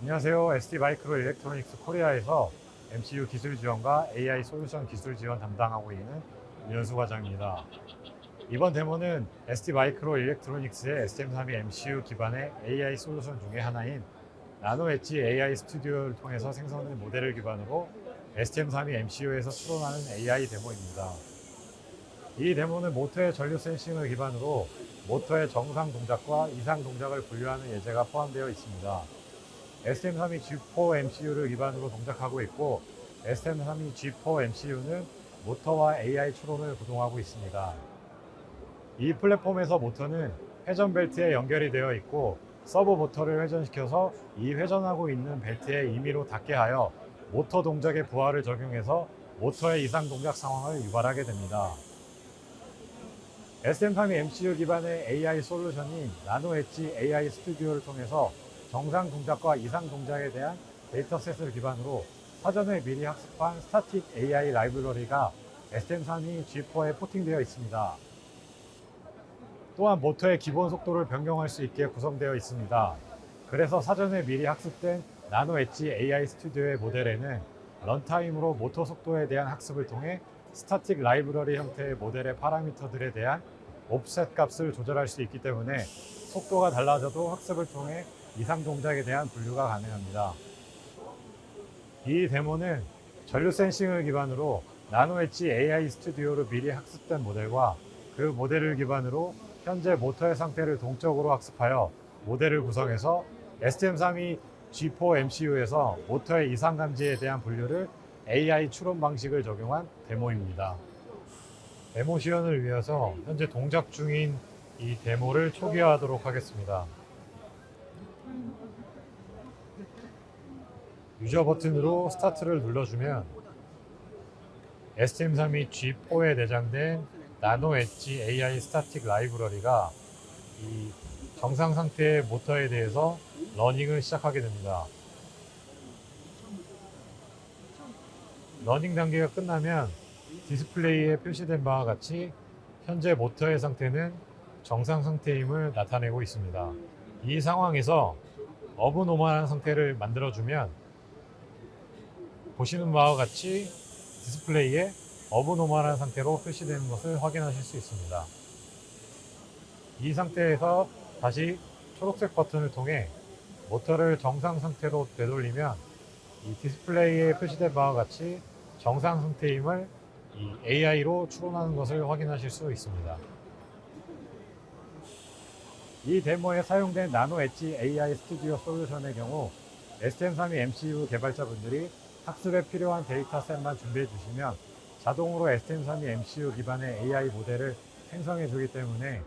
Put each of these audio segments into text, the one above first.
안녕하세요. STMicroelectronics Korea에서 MCU 기술 지원과 AI 솔루션 기술 지원 담당하고 있는 윤현수 과장입니다. 이번 데모는 STMicroelectronics의 STM32 MCU 기반의 AI 솔루션 중에 하나인 NanoEdge AI Studio를 통해서 생성된 모델을 기반으로 STM32 MCU에서 추론하는 AI 데모입니다. 이 데모는 모터의 전류 sensing을 기반으로 모터의 정상 동작과 이상 동작을 분류하는 예제가 포함되어 있습니다. STM32 G4 MCU를 기반으로 동작하고 있고 STM32 G4 MCU는 모터와 AI 추론을 구동하고 있습니다. 이 플랫폼에서 모터는 회전 벨트에 연결이 되어 있고 서브 모터를 회전시켜서 이 회전하고 있는 벨트에 임의로 닿게 하여 모터 동작의 부하를 적용해서 모터의 이상 동작 상황을 유발하게 됩니다. STM32 MCU 기반의 AI 솔루션인 NanoEdge AI Studio를 통해서 정상 동작과 이상 동작에 대한 dataset을 기반으로 사전에 미리 학습한 static AI 라이브러리가 SM32 G4에 포팅되어 있습니다. 또한 모터의 기본 속도를 변경할 수 있게 구성되어 있습니다. 그래서 사전에 미리 학습된 NanoEdge AI Studio의 모델에는 runtime으로 모터 속도에 대한 학습을 통해 static 라이브러리 형태의 모델의 파라미터들에 대한 offset 값을 조절할 수 있기 때문에 속도가 달라져도 학습을 통해 이상 동작에 대한 분류가 가능합니다. 이 데모는 전류 sensing을 기반으로 NanoEdge AI Studio로 미리 학습된 모델과 그 모델을 기반으로 현재 모터의 상태를 동적으로 학습하여 모델을 구성해서 STM32 G4 MCU에서 모터의 이상 감지에 대한 분류를 AI 추론 방식을 적용한 데모입니다. 데모 시연을 위해서 현재 동작 중인 이 데모를 초기화하도록 하겠습니다. user 버튼으로 스타트를 눌러주면 STM32 G4에 내장된 NanoEdge AI static 라이브러리가 이 정상 상태의 모터에 대해서 learning을 시작하게 됩니다. learning 단계가 끝나면 디스플레이에 표시된 바와 같이 현재 모터의 상태는 정상 상태임을 나타내고 있습니다. 이 상황에서 abnormal한 상태를 만들어주면 보시는 바와 같이 디스플레이에 abnormal한 상태로 표시되는 것을 확인하실 수 있습니다. 이 상태에서 다시 초록색 버튼을 통해 모터를 정상 상태로 되돌리면 이 디스플레이에 표시된 바와 같이 정상 상태임을 이 AI로 추론하는 것을 확인하실 수 있습니다. 이 데모에 사용된 NanoEdge AI Studio 솔루션의 경우 STM32 MCU 개발자분들이 학습에 필요한 dataset만 준비해 주시면 자동으로 STM32 MCU 기반의 AI 모델을 생성해 주기 때문에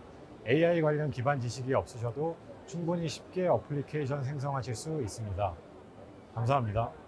AI 관련 기반 지식이 없으셔도 충분히 쉽게 어플리케이션 생성하실 수 있습니다. 감사합니다.